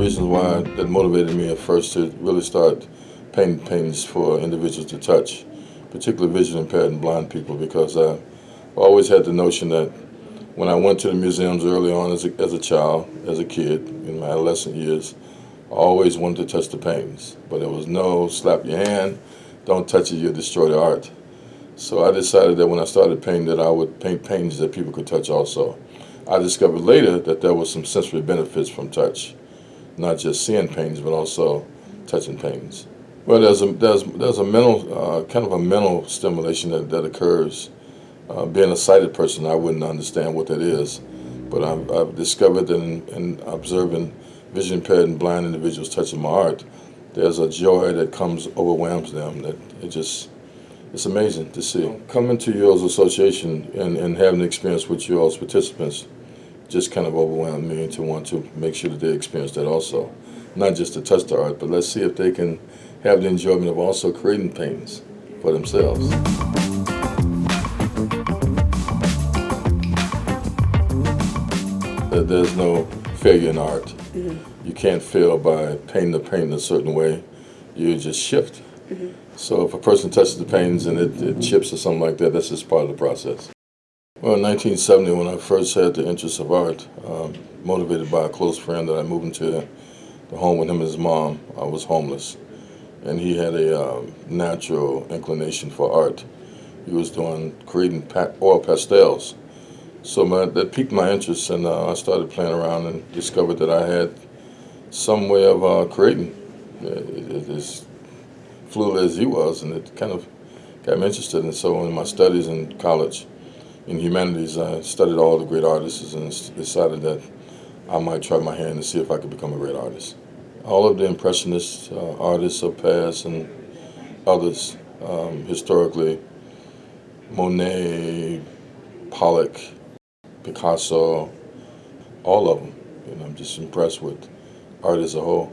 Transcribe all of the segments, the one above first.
that motivated me at first to really start painting paintings for individuals to touch, particularly vision impaired and blind people, because I always had the notion that when I went to the museums early on as a, as a child, as a kid, in my adolescent years, I always wanted to touch the paintings. But there was no slap your hand, don't touch it, you'll destroy the art. So I decided that when I started painting that I would paint paintings that people could touch also. I discovered later that there was some sensory benefits from touch, not just seeing paintings, but also touching paintings. Well, there's a, there's, there's a mental, uh, kind of a mental stimulation that, that occurs. Uh, being a sighted person, I wouldn't understand what that is, but I've, I've discovered in, in observing vision impaired and blind individuals touching my art, there's a joy that comes, overwhelms them, that it just, it's amazing to see. Coming to y'all's association and, and having an experience with y'all's participants just kind of overwhelmed me to want to make sure that they experience that also. Not just to touch the art, but let's see if they can have the enjoyment of also creating paintings for themselves. There's no failure in art. Mm -hmm. You can't fail by painting the painting a certain way. You just shift. Mm -hmm. So if a person touches the paintings and it, it, chips or something like that, that's just part of the process. Well, in 1970, when I first had the interest of art, um, motivated by a close friend that I moved into the home with him and his mom, I was homeless. And he had a um, natural inclination for art. He was doing creating pa oil pastels. So my, that piqued my interest, and uh, I started playing around and discovered that I had some way of uh, creating. It, it's fluid as he was, and it kind of got me interested. And so in my studies in college, in humanities, I studied all the great artists and decided that I might try my hand and see if I could become a great artist. All of the impressionist uh, artists of past and others, um, historically, Monet, Pollock, Picasso, all of them. Know, I'm just impressed with art as a whole.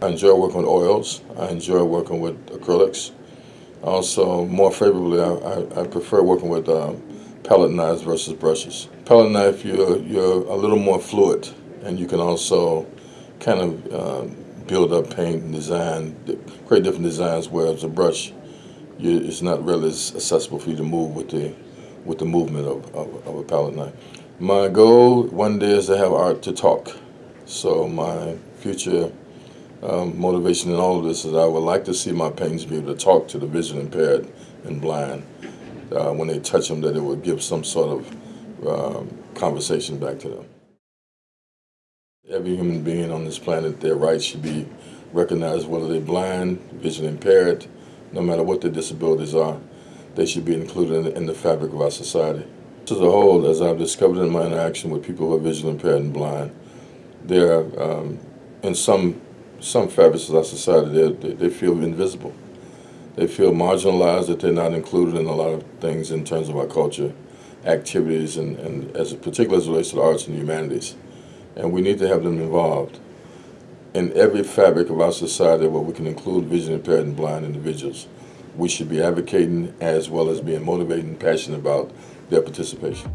I enjoy working with oils. I enjoy working with acrylics. Also, more favorably, I, I, I prefer working with um, palette knives versus brushes. Palette knife, you're, you're a little more fluid, and you can also kind of uh, build up paint and design, create different designs, whereas a brush, you, it's not really as accessible for you to move with the, with the movement of, of, of a palette knife. My goal one day is to have art to talk. So my future um, motivation in all of this is I would like to see my paintings be able to talk to the vision impaired and blind. Uh, when they touch them, that it would give some sort of um, conversation back to them. Every human being on this planet, their rights should be recognized, whether they're blind, vision impaired, no matter what their disabilities are, they should be included in the, in the fabric of our society. As a whole, as I've discovered in my interaction with people who are visually impaired and blind, they're um, in some some fabrics of our society they, they feel invisible. They feel marginalized that they're not included in a lot of things in terms of our culture, activities, and, and as particularly as it relates to the arts and humanities. And we need to have them involved in every fabric of our society where we can include vision impaired and blind individuals. We should be advocating as well as being motivated and passionate about their participation.